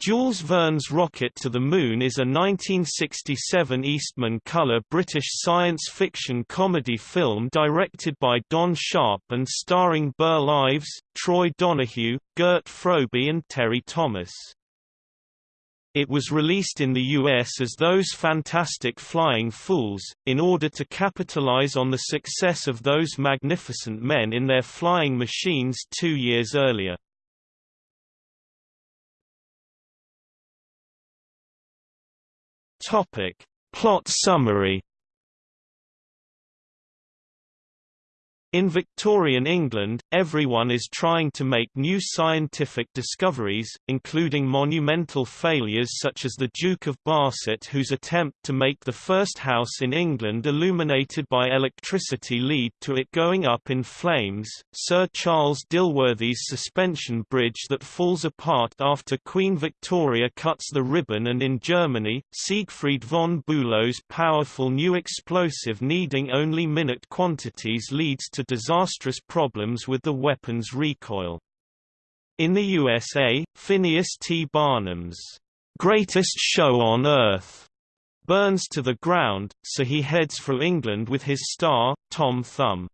Jules Verne's Rocket to the Moon is a 1967 Eastman color British science fiction comedy film directed by Don Sharp and starring Burl Ives, Troy Donahue, Gert Frobe and Terry Thomas. It was released in the US as Those Fantastic Flying Fools, in order to capitalize on the success of Those Magnificent Men in their flying machines two years earlier. Topic. Plot summary In Victorian England, everyone is trying to make new scientific discoveries, including monumental failures such as the Duke of Barset whose attempt to make the first house in England illuminated by electricity lead to it going up in flames, Sir Charles Dilworthy's suspension bridge that falls apart after Queen Victoria cuts the ribbon and in Germany, Siegfried von Bülow's powerful new explosive needing only minute quantities leads to disastrous problems with the weapon's recoil. In the USA, Phineas T. Barnum's greatest show on Earth burns to the ground, so he heads for England with his star, Tom Thumb.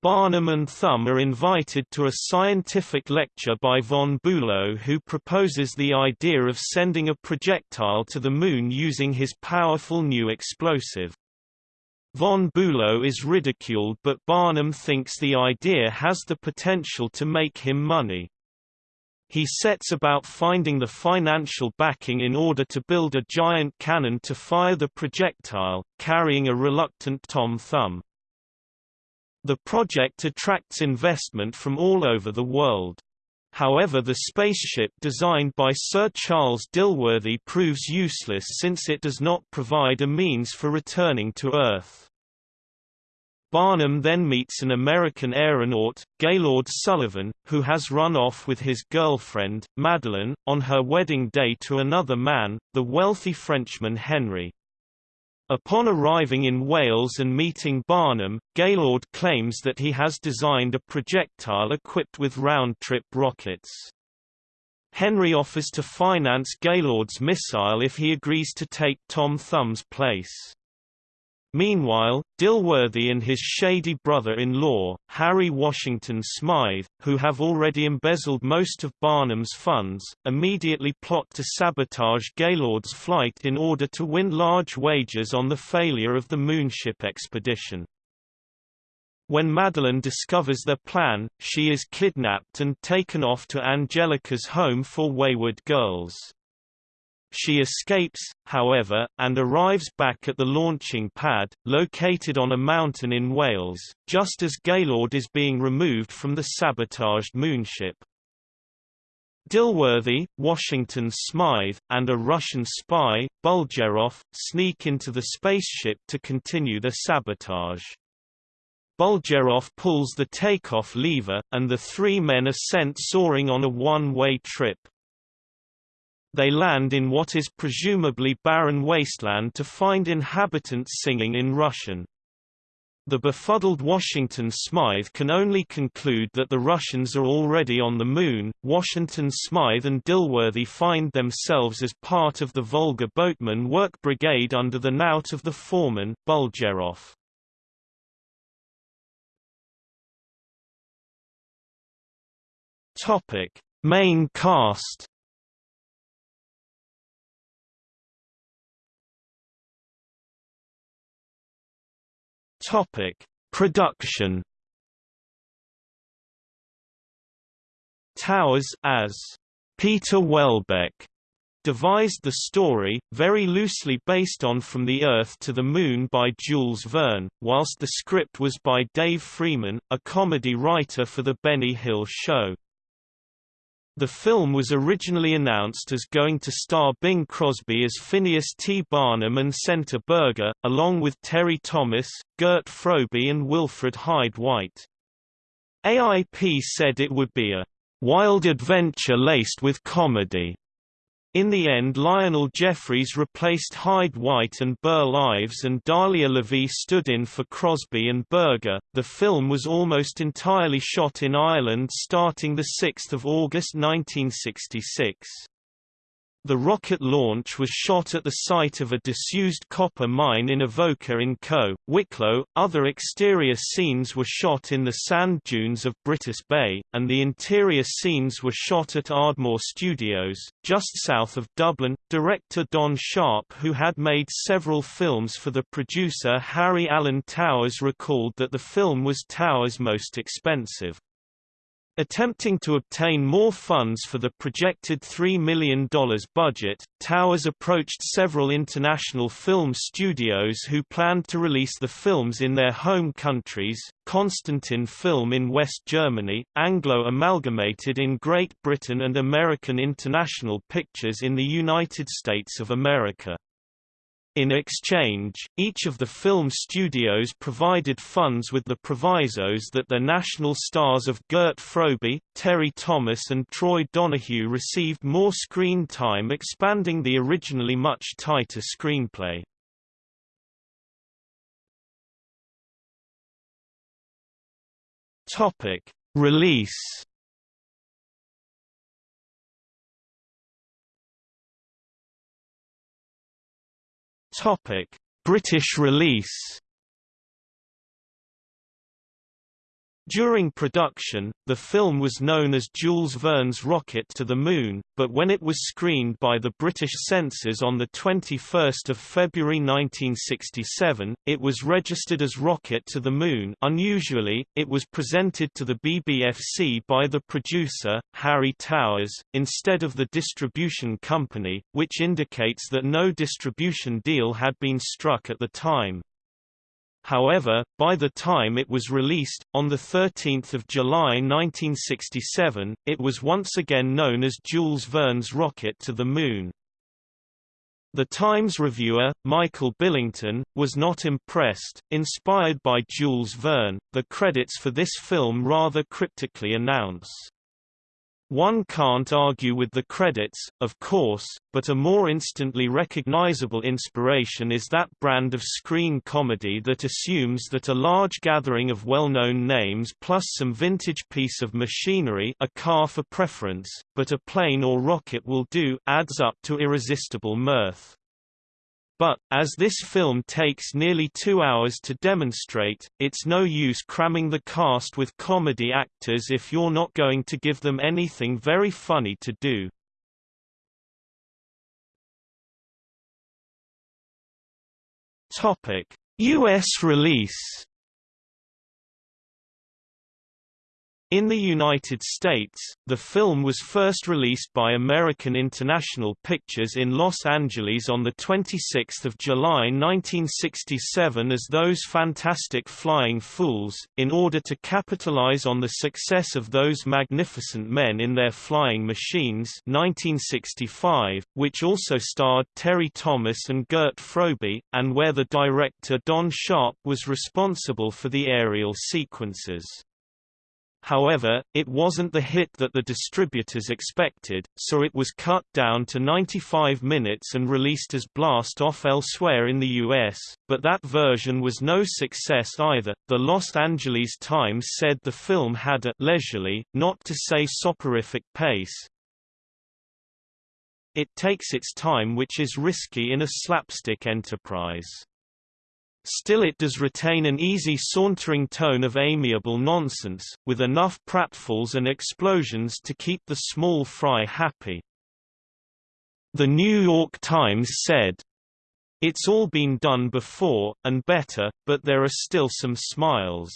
Barnum and Thumb are invited to a scientific lecture by von Bülow who proposes the idea of sending a projectile to the Moon using his powerful new explosive. Von Bülow is ridiculed but Barnum thinks the idea has the potential to make him money. He sets about finding the financial backing in order to build a giant cannon to fire the projectile, carrying a reluctant Tom Thumb. The project attracts investment from all over the world. However the spaceship designed by Sir Charles Dilworthy proves useless since it does not provide a means for returning to Earth. Barnum then meets an American aeronaut, Gaylord Sullivan, who has run off with his girlfriend, Madeleine, on her wedding day to another man, the wealthy Frenchman Henry. Upon arriving in Wales and meeting Barnum, Gaylord claims that he has designed a projectile equipped with round-trip rockets. Henry offers to finance Gaylord's missile if he agrees to take Tom Thumb's place. Meanwhile, Dilworthy and his shady brother-in-law, Harry Washington Smythe, who have already embezzled most of Barnum's funds, immediately plot to sabotage Gaylord's flight in order to win large wages on the failure of the moonship expedition. When Madeline discovers their plan, she is kidnapped and taken off to Angelica's home for wayward girls. She escapes, however, and arrives back at the launching pad, located on a mountain in Wales, just as Gaylord is being removed from the sabotaged moonship. Dilworthy, Washington Smythe, and a Russian spy, Bulgerov, sneak into the spaceship to continue the sabotage. Bulgerov pulls the takeoff lever, and the three men are sent soaring on a one-way trip. They land in what is presumably barren wasteland to find inhabitants singing in Russian. The befuddled Washington Smythe can only conclude that the Russians are already on the Moon. Washington Smythe and Dilworthy find themselves as part of the Volga Boatman Work Brigade under the knout of the foreman, Bulgerov. Topic: Main cast Topic: Production. Towers as Peter Welbeck devised the story, very loosely based on From the Earth to the Moon by Jules Verne, whilst the script was by Dave Freeman, a comedy writer for The Benny Hill Show. The film was originally announced as going to star Bing Crosby as Phineas T. Barnum and Senta Berger, along with Terry Thomas, Gert Frobe and Wilfred Hyde White. AIP said it would be a wild adventure laced with comedy. In the end Lionel Jeffries replaced Hyde White and Burl Ives and Daliah Lavi stood in for Crosby and Berger. The film was almost entirely shot in Ireland starting 6 August 1966. The rocket launch was shot at the site of a disused copper mine in Avoca in Co. Wicklow. Other exterior scenes were shot in the sand dunes of Brittas Bay, and the interior scenes were shot at Ardmore Studios, just south of Dublin. Director Don Sharp, who had made several films for the producer Harry Alan Towers, recalled that the film was Towers' most expensive. Attempting to obtain more funds for the projected $3 million budget, Towers approached several international film studios who planned to release the films in their home countries, Constantin Film in West Germany, Anglo Amalgamated in Great Britain and American International Pictures in the United States of America. In exchange, each of the film studios provided funds with the provisos that the national stars of Gert Frobe, Terry Thomas and Troy Donahue received more screen time expanding the originally much tighter screenplay. Release Topic: British release During production, the film was known as Jules Verne's Rocket to the Moon, but when it was screened by the British censors on 21 February 1967, it was registered as Rocket to the Moon unusually, it was presented to the BBFC by the producer, Harry Towers, instead of the distribution company, which indicates that no distribution deal had been struck at the time. However, by the time it was released, on 13 July 1967, it was once again known as Jules Verne's Rocket to the Moon. The Times reviewer, Michael Billington, was not impressed. Inspired by Jules Verne, the credits for this film rather cryptically announce one can't argue with the credits, of course, but a more instantly recognizable inspiration is that brand of screen comedy that assumes that a large gathering of well-known names plus some vintage piece of machinery a car for preference, but a plane or rocket will do adds up to irresistible mirth. But, as this film takes nearly two hours to demonstrate, it's no use cramming the cast with comedy actors if you're not going to give them anything very funny to do. U.S. release In the United States, the film was first released by American International Pictures in Los Angeles on 26 July 1967 as Those Fantastic Flying Fools, in order to capitalize on the success of Those Magnificent Men in Their Flying Machines 1965, which also starred Terry Thomas and Gert Frobe, and where the director Don Sharp was responsible for the aerial sequences. However, it wasn't the hit that the distributors expected, so it was cut down to 95 minutes and released as Blast Off elsewhere in the US, but that version was no success either. The Los Angeles Times said the film had a leisurely, not to say soporific pace. It takes its time which is risky in a slapstick enterprise. Still it does retain an easy sauntering tone of amiable nonsense, with enough pratfalls and explosions to keep the small fry happy. The New York Times said, It's all been done before, and better, but there are still some smiles.